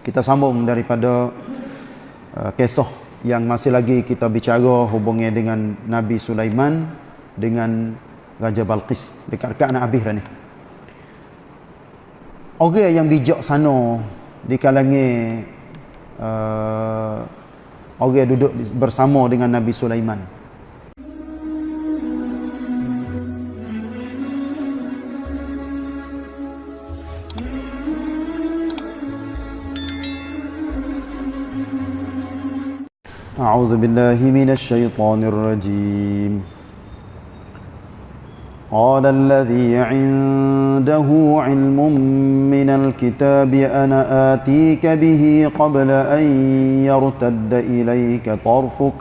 Kita sambung daripada uh, kisah yang masih lagi kita bicara hubungnya dengan Nabi Sulaiman dengan Raja Balqis dekat-dekat anak habis dah ni. Orang yang bijak sana di kalangan uh, orang duduk bersama dengan Nabi Sulaiman. أعوذ بالله من الشيطان الرجيم. قال الذي عنده علم من الكتاب أنا آتيك به قبل أن يرتد إليك طرفك.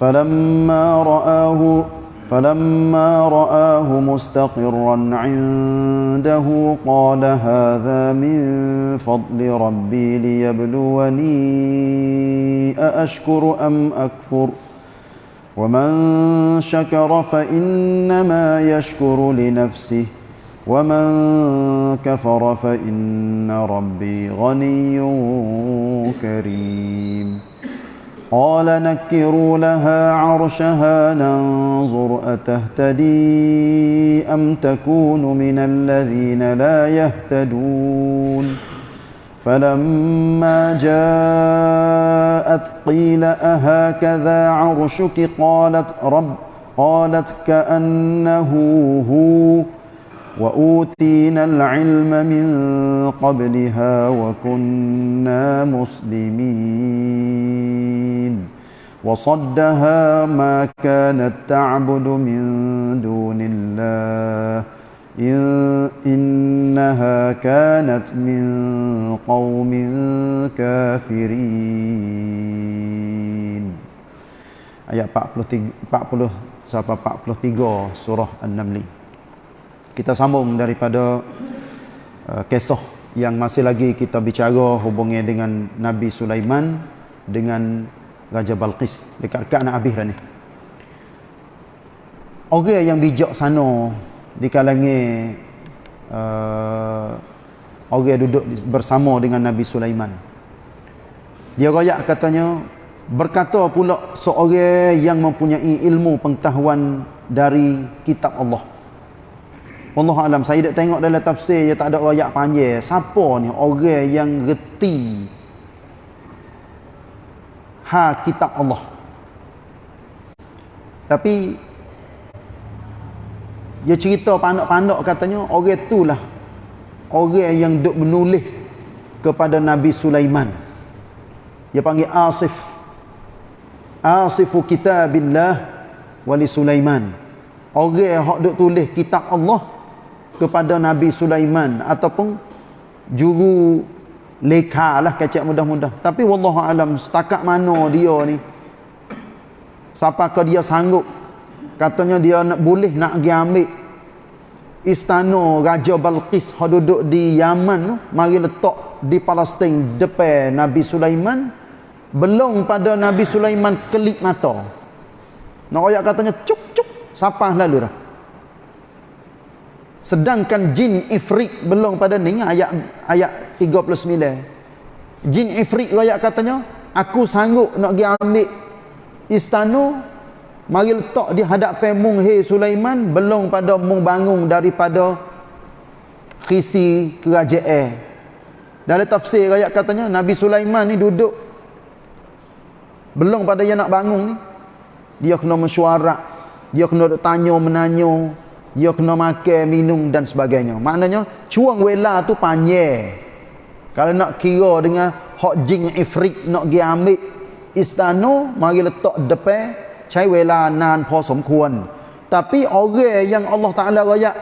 فلما رآه فلما رآه مستقرا عنده قال هذا من فضل ربي ليبلوني أأشكر أم أكفر؟ ومن شكر فإنما يشكر لنفسه ومن كفر فإن ربي غني كريم. قال نكروا لها عرشها ننظر أتهتدي أم تكون من الذين لا يهتدون. فلما جاءت قيل أهكذا عرشك؟ قالت رب قالت كأنه هو وأوتينا العلم من قبلها وكنا مسلمين وصدها ما كانت تعبد من دون الله إن إنها كانت من قوم كافرين ayat 43 40 sampai 43 surah An-Naml kita sambung daripada uh, kisah yang masih lagi kita bicara hubungnya dengan Nabi Sulaiman dengan Raja Balqis dekat-dekat anak habis dah ni. Orang yang bijak sana di kalangan uh, orang yang duduk bersama dengan Nabi Sulaiman. Dia royak katanya berkata pula seorang yang mempunyai ilmu pengetahuan dari kitab Allah Allah alam saya dak tengok dalam tafsir dia tak ada ayat panjang. Siapa ni orang yang reti ha kitab Allah. Tapi dia cerita pandak-pandak katanya orang itulah orang yang duk menulis kepada Nabi Sulaiman. Dia panggil Asif. Asifu kitabillah wali Sulaiman. Orang yang duk tulis kitab Allah kepada Nabi Sulaiman ataupun juru leka lah kecek mudah-mudah. Tapi wallahu alam setakat mana dia ni siapa ke dia sanggup? Katanya dia nak boleh nak pergi ambil istana Raja Balqis. Yang duduk di Yaman tu mari letak di Palestin depan Nabi Sulaiman. Belum pada Nabi Sulaiman kelip mata. Nak ayat katanya cuk cuk siapa lalu dah sedangkan jin ifrit belum pada ni ayat ayat 39 jin ifrit ayat katanya aku sanggup nak pergi ambil istana mari letak di hadapan mung he Sulaiman belum pada mung bangun daripada khisi kerajaan. Dalam tafsir ayat katanya Nabi Sulaiman ni duduk belum pada dia nak bangun ni. Dia kena mesyuarat dia kena tanya menanya dia kena makan, minum dan sebagainya. Maknanya cuang wela tu panjang. Kalau nak kira dengan hak jin ifrit nak pergi ambil istana, mari letak depan cai wela nan pos semkuan. Tapi orang yang Allah Taala royak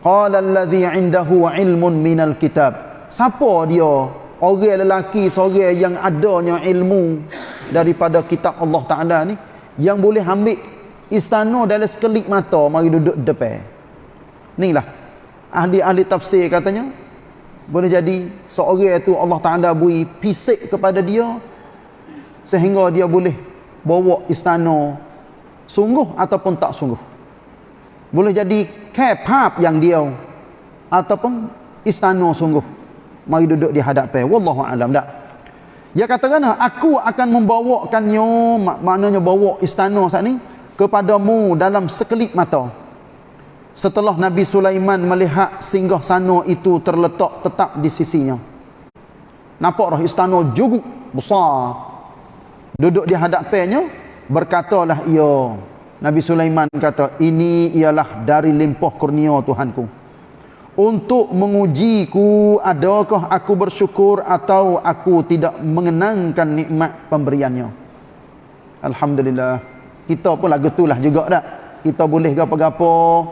qala allazi indahu ilmun minal kitab. Siapa dia? Orang lelaki seorang yang adanya ilmu daripada kitab Allah Taala ni yang boleh ambil istana dalam sekelip mata mari duduk depan. Inilah. Ahli-ahli tafsir katanya boleh jadi seorang itu Allah Ta'ala beri pisik kepada dia sehingga dia boleh bawa istana sungguh ataupun tak sungguh. Boleh jadi kepap yang dia ataupun istana sungguh. Mari duduk di hadapan. Wallahu alam. Dak dia kata kan aku akan membawakannya. Mak maknanya bawa istana saat ni kepadamu dalam sekelip mata. Setelah Nabi Sulaiman melihat singgah sana itu terletak tetap di sisinya. Nampak roh istana juga besar. Duduk di hadapannya berkatalah ia Nabi Sulaiman kata ini ialah dari limpah kurnia Tuhanku. Untuk mengujiku adakah aku bersyukur atau aku tidak mengenangkan nikmat pemberiannya Alhamdulillah kita pun lagu itulah juga tak kita boleh gapo-gapo.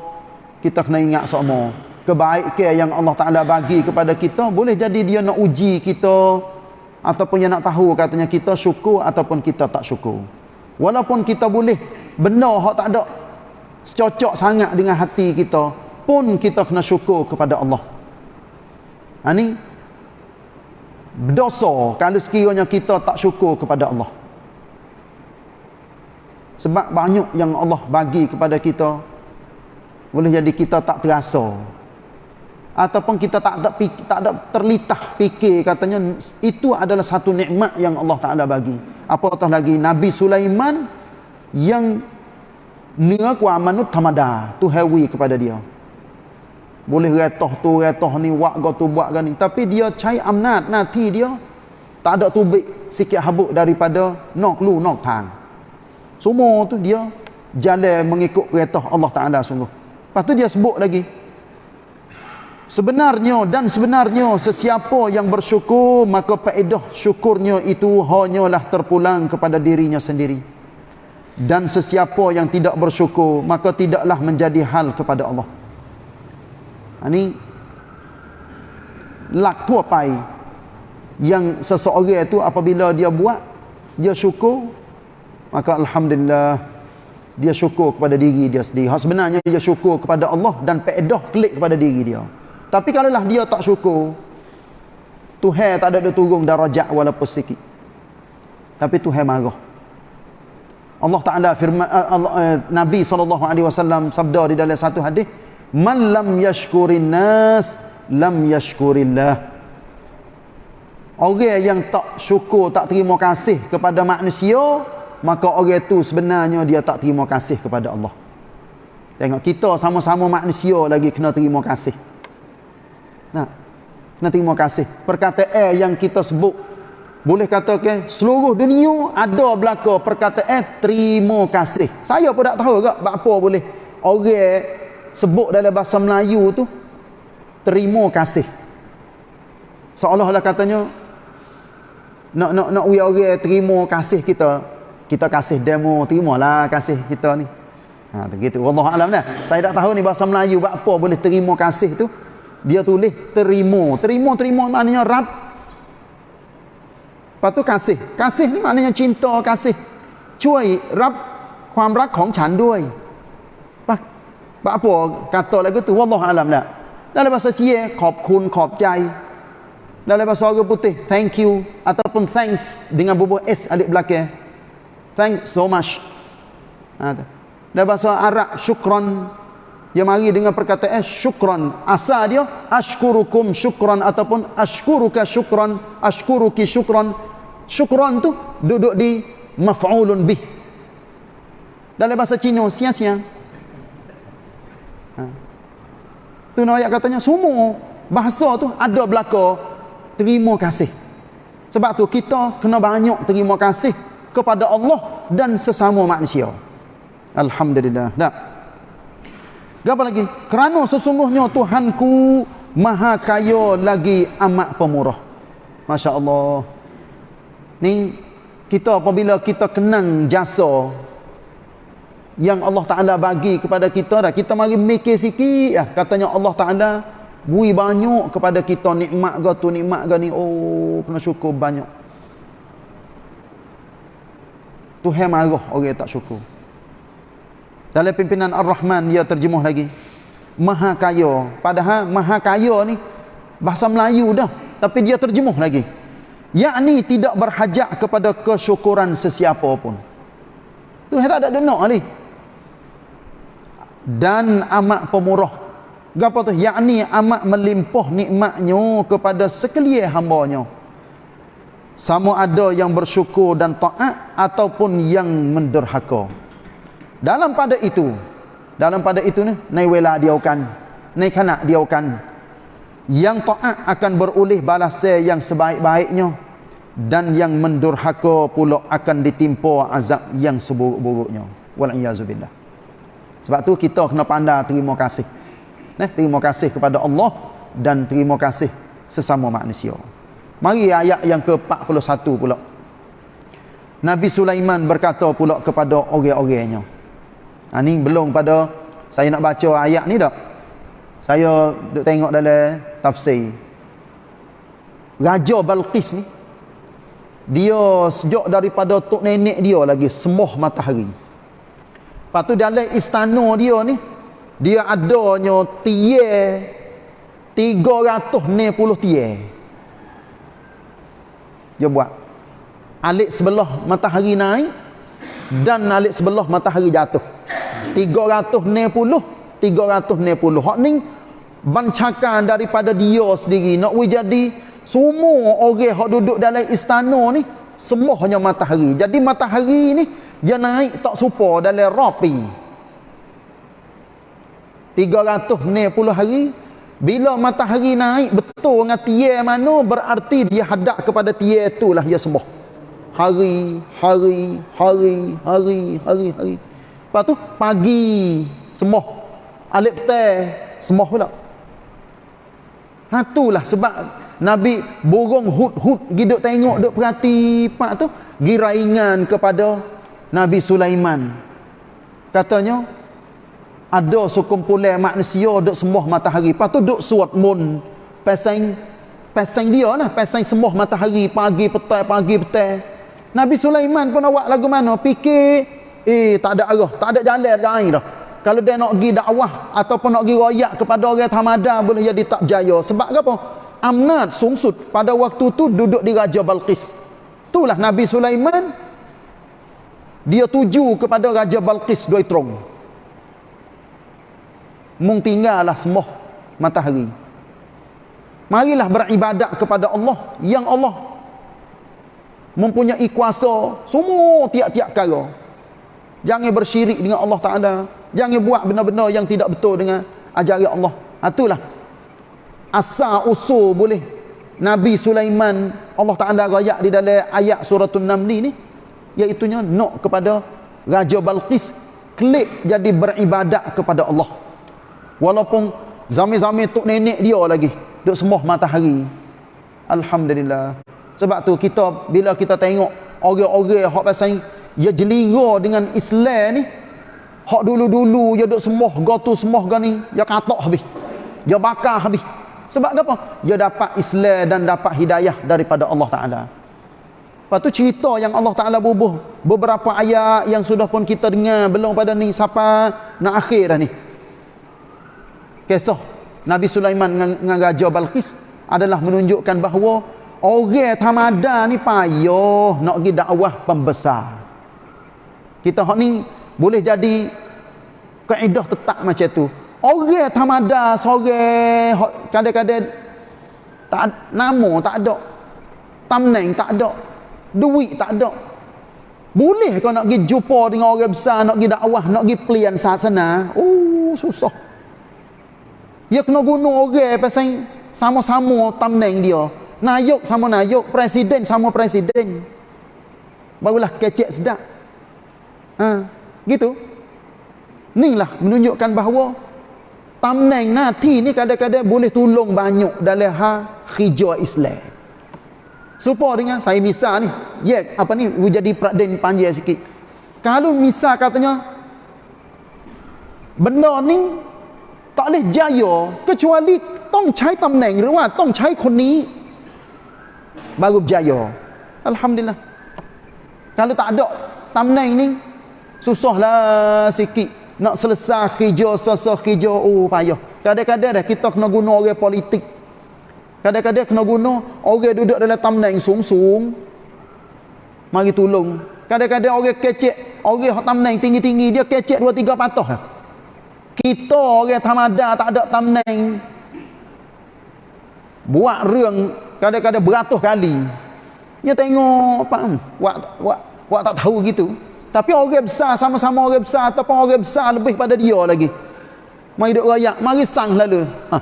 Kita kena ingat semua. Kebaikan yang Allah Ta'ala bagi kepada kita boleh jadi dia nak uji kita. Ataupun dia nak tahu katanya kita syukur ataupun kita tak syukur. Walaupun kita boleh benar hak tak ada secocok sangat dengan hati kita pun kita kena syukur kepada Allah. Ha ni? Berdosa kalau sekiranya kita tak syukur kepada Allah. Sebab banyak yang Allah bagi kepada kita boleh jadi kita tak terasa. Ataupun kita tak ada tak ada terlitah fikir katanya itu adalah satu nikmat yang Allah Taala bagi. Apatah lagi Nabi Sulaiman yang nia ku amanut tamada tu hewi kepada dia. Boleh retoh tu retoh ni wak go tu buat kan ni. Tapi dia cai amnat nanti dia tak ada tubik sikit habuk daripada nok lu nok tang semua tu dia jalan mengikut perintah Allah Taala sungguh. Pastu dia sebut lagi. Sebenarnya dan sebenarnya sesiapa yang bersyukur maka faedah syukurnya itu hanyalah terpulang kepada dirinya sendiri. Dan sesiapa yang tidak bersyukur maka tidaklah menjadi hal kepada Allah. Ha, Ini lak tua pai yang seseorang itu apabila dia buat dia syukur maka alhamdulillah dia syukur kepada diri dia sendiri. Hak sebenarnya dia syukur kepada Allah dan faedah klik kepada diri dia. Tapi kalau lah dia tak syukur Tuhan tak ada turun darajat walaupun sikit. Tapi Tuhan marah. Allah Taala firman Allah, eh, Nabi saw sabda di dalam satu hadis man lam yashkurin nas lam yashkurillah. Orang yang tak syukur tak terima kasih kepada manusia maka orang itu sebenarnya dia tak terima kasih kepada Allah. Tengok kita sama-sama manusia lagi kena terima kasih. Nah kena terima kasih. Perkataan yang kita sebut boleh katakan seluruh dunia ada belaka perkataan terima kasih. Saya pun tak tahu ke apa boleh orang sebut dalam bahasa Melayu tu terima kasih. Seolah-olah katanya nak nak nak we orang terima kasih kita kita kasih demo terimalah kasih kita ni ha begitu wallahu alam dah saya tak tahu ni bahasa Melayu buat apa boleh terima kasih tu dia tulis terima terima terima maknanya rab lepas tu kasih kasih ni maknanya cinta kasih ช่วยรับความรักของฉันด้วย Pak apa kata lagu tu wallahu alam dah. Dalam bahasa Sia khop kun khop jai. Dalam bahasa orang putih thank you ataupun thanks dengan bubuh s alif belakang. Thanks so much. Ha tu. Dalam bahasa Arab syukran dia mari dengan perkataan syukran. Asal dia ashkurukum syukran ataupun ashkuruka syukran, ashkuruki syukran. Syukran tu duduk di maf'ulun bih. Dalam bahasa Cina sia-sia Ha. Tu nak ayat katanya semua bahasa tu ada belaka terima kasih. Sebab tu kita kena banyak terima kasih kepada Allah dan sesama manusia. Alhamdulillah. Dah. Apa lagi? Kerana sesungguhnya Tuhanku maha kaya lagi amat pemurah. Masya Allah. Ni kita apabila kita kenang jasa yang Allah Ta'ala bagi kepada kita dah. Kita mari mikir sikit ya. Katanya Allah Ta'ala bui banyak kepada kita nikmat ke tu nikmat ke ni. Oh kena syukur banyak. Tuhan marah orang tak syukur. Dalam pimpinan Ar-Rahman dia terjemuh lagi. Maha kaya. Padahal maha kaya ni bahasa Melayu dah. Tapi dia terjemuh lagi. Yakni tidak berhajat kepada kesyukuran sesiapa pun. Tuhan tak ada denok ni dan amat pemurah gapo tu yakni amat melimpah nikmatnya kepada sekalian hamba-Nya sama ada yang bersyukur dan taat ataupun yang menderhaka dalam pada itu dalam pada itu ni nai wela diaukan nai kana diaukan. Yang taat akan beroleh balasan yang sebaik-baiknya dan yang mendurhaka pula akan ditimpa azab yang seburuk-buruknya. Wal iazubillah sebab tu kita kena pandai terima kasih. Nah, terima kasih kepada Allah dan terima kasih sesama manusia. Mari ayat yang ke-41 pula. Nabi Sulaiman berkata pula kepada orang-orangnya. Ha, ni belum pada saya nak baca ayat ni dak. Saya duk tengok dalam tafsir. Raja Balqis ni dia sejak daripada tok nenek dia lagi sembah matahari. Lepas tu dalam istana dia ni dia adanya tie 390 tie dia buat. Alik sebelah matahari naik dan alik sebelah matahari jatuh. 390 390 hak ni bancakan daripada dia sendiri. Nak jadi semua orang hak duduk dalam istana ni semuanya matahari. Jadi matahari ni dia naik tak serupa dalam rapi. 360 hari bila matahari naik betul dengan tiar mana berarti dia hadap kepada tiar itulah dia sembah hari hari hari hari hari hari. Lepas tu pagi sembah alif petang sembah pula. Ha itulah sebab Nabi burung hud-hud giduk tengok duk perhati pak tu giraingan kepada Nabi Sulaiman. Katanya ada sekumpulan manusia duk sembah matahari. Lepas tu duk suat mun pasang pasang dia lah. Pasang sembah matahari. Pagi petang pagi petang Nabi Sulaiman pun awak lagu mana? Fikir eh tak ada arah. Tak ada jalan lain dah. Kalau dia nak pergi dakwah ataupun nak pergi royak kepada orang tamada boleh jadi tak jaya. Sebab apa? Amnat sungsut. Pada waktu tu duduk di Raja Balqis itulah Nabi Sulaiman. Dia tuju kepada Raja Balqis dua terong mung tinggallah sembah matahari. Marilah beribadat kepada Allah yang Allah mempunyai kuasa semua tiap-tiap kara jangan bersyirik dengan Allah Taala. Jangan buat benda-benda yang tidak betul dengan ajaran Allah. Ha, itulah. Asal usul boleh. Nabi Sulaiman Allah Taala rayak di dalam ayat suratul namli ni iaitu nak kepada Raja Balqis klik jadi beribadat kepada Allah Walaupun zami-zami tok nenek dia lagi duk sembah matahari. Alhamdulillah. Sebab tu kita bila kita tengok orang-orang hak pasal ya jelira dengan Islam ni hak dulu-dulu ya duk sembah gotu sembah gani ya katok habis. Ya bakar habis. Sebab apa? Ya dapat Islam dan dapat hidayah daripada Allah Taala. Lepas tu cerita yang Allah Ta'ala bubuh Beberapa ayat yang sudah pun kita dengar Belum pada ni Siapa nak akhir ni kisah Nabi Sulaiman dengan Raja Balqis adalah menunjukkan bahawa orang tamada ni payah nak pergi dakwah pembesar. Kita hak ni boleh jadi kaedah tetap macam tu. Orang tamada sore kadang-kadang tak nama tak ada. Tamneng tak ada. Duit tak ada. Boleh kau nak pergi jumpa dengan orang besar, nak pergi dakwah, nak pergi pelian sasana. Oh, susah. Dia kena guna orang pasal sama-sama tamneng dia. Nayuk sama nayuk, presiden sama presiden. Barulah kecek sedap. Ha, gitu. Inilah menunjukkan bahawa tamneng nanti ni kadang-kadang boleh tolong banyak dalam ha hijau Islam. Supaya dengan saya misal ni, ya apa ni jadi peraden panjang sikit. Kalau misal katanya benda ni ตอเลจายอก็ชวลิต้องใช้ตำแหน่งหรือว่าต้องใช้คนนี้บารุบจายออัลฮัมดุลิลละ kalau tak ada ตำแหน่ง ni susahlah sikit nak selesai kerja sasa kerja oh payah kadang-kadang dah kita kena guna orang politik kadang-kadang kena guna orang duduk dalam tำแหน่งสูงๆ mari tolong kadang-kadang orang kecek orang tำแหน่งtinggi-tinggi dia kecek 2 3 patah kita orang tamada tak ada tamneng buat រឿង kadang-kadang beratus kali. Dia tengok hmm, wak, wak, wak tak tahu gitu. Tapi orang besar sama-sama orang besar ataupun orang besar lebih pada dia lagi. Mari duk rayak mari sang selalu. Ha.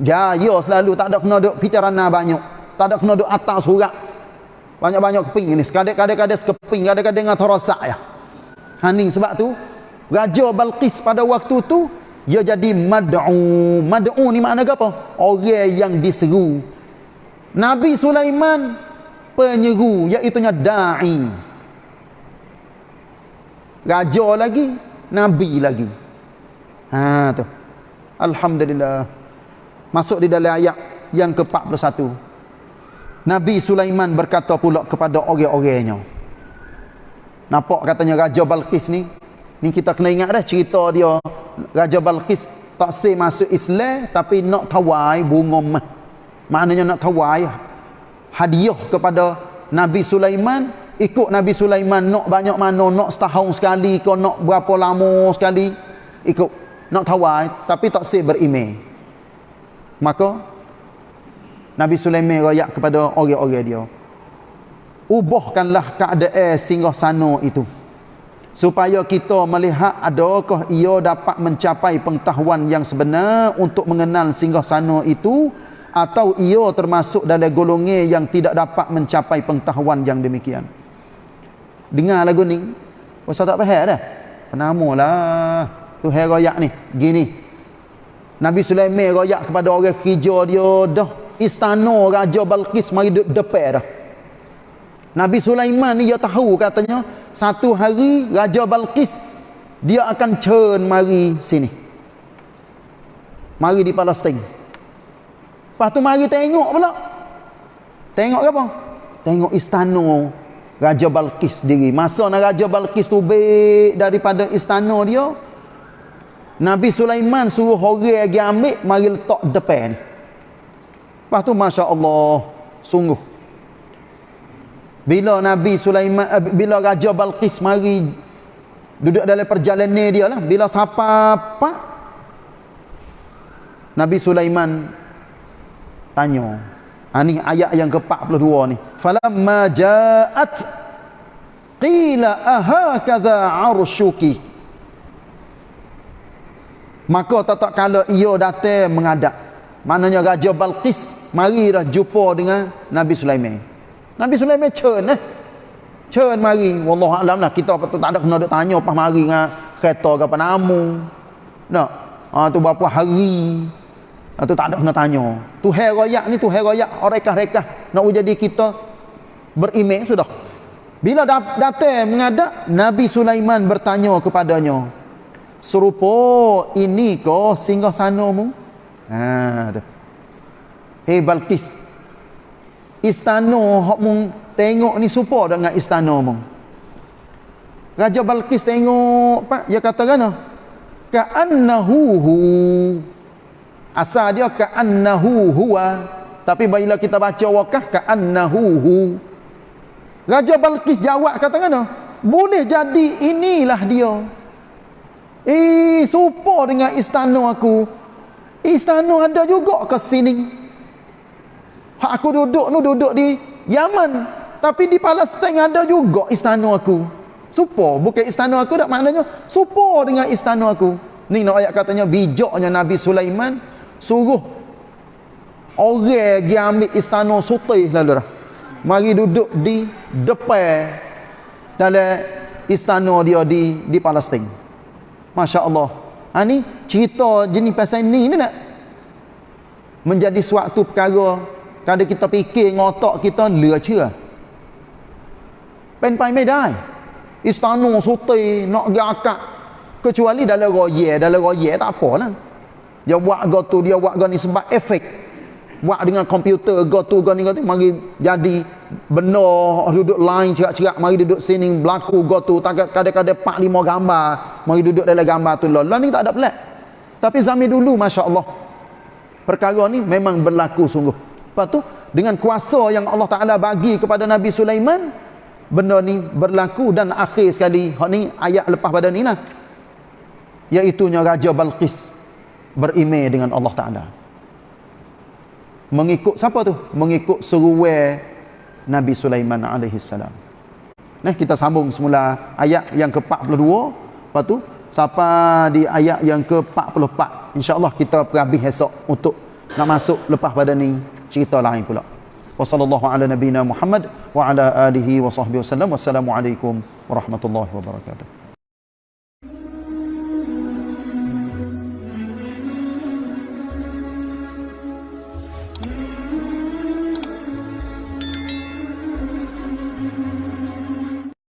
jaya selalu tak ada kena duk picarana banyak. Tak ada kena duk atas surat. Banyak-banyak keping ini. Kadang-kadang sekeping kadang-kadang dengan terosak ya. Haning sebab tu Raja Balqis pada waktu tu dia jadi mad'u. Mad'u ni makna apa? Orang yang diseru. Nabi Sulaiman penyeru iaitu dai. Raja lagi, nabi lagi. Ha tu. Alhamdulillah. Masuk di dalam ayat yang ke-41. Nabi Sulaiman berkata pula kepada orang-orangnya. Nampak katanya Raja Balqis ni Ni kita kena ingat dah cerita dia Raja Balqis tak say masuk Islam tapi nak tawai bunga mah. Maknanya nak tawai hadiah kepada Nabi Sulaiman, ikut Nabi Sulaiman nak banyak mana, nak setahun sekali ke nak berapa lama sekali, ikut nak tawai tapi tak say berimej. Maka Nabi Sulaiman royak kepada orang-orang dia. Ubahkanlah keadaan singgah sana itu supaya kita melihat adakah ia dapat mencapai pengetahuan yang sebenar untuk mengenal singgah sana itu atau ia termasuk dalam golongan yang tidak dapat mencapai pengetahuan yang demikian. Dengar lagu ni. Ustaz tak faham dah? Penama lah. Tu hai royak ni. Gini. Nabi Sulaiman royak kepada orang kerja dia dah istana Raja Balqis mari depan dah Nabi Sulaiman ni dia tahu katanya satu hari Raja Balqis dia akan cern mari sini. Mari di Palestin. Lepas tu mari tengok pula. Tengok apa? Tengok istana Raja Balqis diri. Masa nak Raja Balqis tu baik daripada istana dia, Nabi Sulaiman suruh orang pergi ambil mari letak depan. Lepas tu Masya Allah sungguh bila Nabi Sulaiman uh, bila Raja Balqis mari duduk dalam perjalanan dia lah bila siapa apa Nabi Sulaiman tanya ha, ni ayat yang ke-42 ni. Falamma ja'at qila ahakadha arshuki. Maka tak kala ia datang mengadap. Maknanya Raja Balqis mari dah jumpa dengan Nabi Sulaiman Nabi Sulaiman cern eh. Cern mari. Wallahu alam lah kita tak ada kena duk tanya pas mari dengan kereta ke apa namu. Nak. Ha tu berapa hari. Ha tu tak ada kena tanya. Tu hai royak ni tu hai royak rekah-rekah nak jadi kita beriman sudah. Bila datang mengadap Nabi Sulaiman bertanya kepadanya. Serupa ini ke singgah sanamu? Ha tu. Eh Balqis istana hok mung tengok ni serupa dengan istana mung. Raja Balqis tengok pak. Dia kata kan ka'annahu hu. Asal dia ka'annahu huwa. Tapi bila kita baca wakah ka'annahu hu. Raja Balqis jawab kata kan boleh jadi inilah dia. Eh serupa dengan istana aku. Istana ada juga ke sini Hak aku duduk tu duduk di Yaman. Tapi di Palestin ada juga istana aku. Supo, bukan istana aku tak maknanya supo dengan istana aku. Ni nak ayat katanya bijaknya Nabi Sulaiman suruh orang pergi ambil istana sultan lalu dah. Mari duduk di depan dalam istana dia di di Palestin. Masya-Allah. Ha ni cerita jenis pasal ni ni nak menjadi suatu perkara kalau kita fikir ngotak kita lừa chưa เป็นไปไม่ได้ istana sultan nak pergi akak kecuali dalam roye dalam roye tak apa lah dia buat gotu dia buat gani sebab efek buat dengan komputer gotu gani gotu mari jadi benar duduk lain cerak-cerak mari duduk sini berlaku gotu kadang-kadang 4 5 gambar mari duduk dalam gambar tu lah ni tak ada pelik tapi zaman dulu masya-Allah perkara ni memang berlaku sungguh Lepas tu dengan kuasa yang Allah Taala bagi kepada Nabi Sulaiman benda ni berlaku dan akhir sekali hak ni ayat lepas pada ni lah. iaitu Raja Balqis berimej dengan Allah Ta'ala mengikut siapa tu? mengikut seruai Nabi Sulaiman alaihi salam. Nah, kita sambung semula ayat yang ke-42, lepas tu sampai di ayat yang ke-44. Insya-Allah kita perhabis esok untuk nak masuk lepas pada ni cerita lain pula. Wassallallahu ala nabiyyina Muhammad wa ala alihi wa sahbihi wasallam. Wassalamualaikum warahmatullahi wabarakatuh.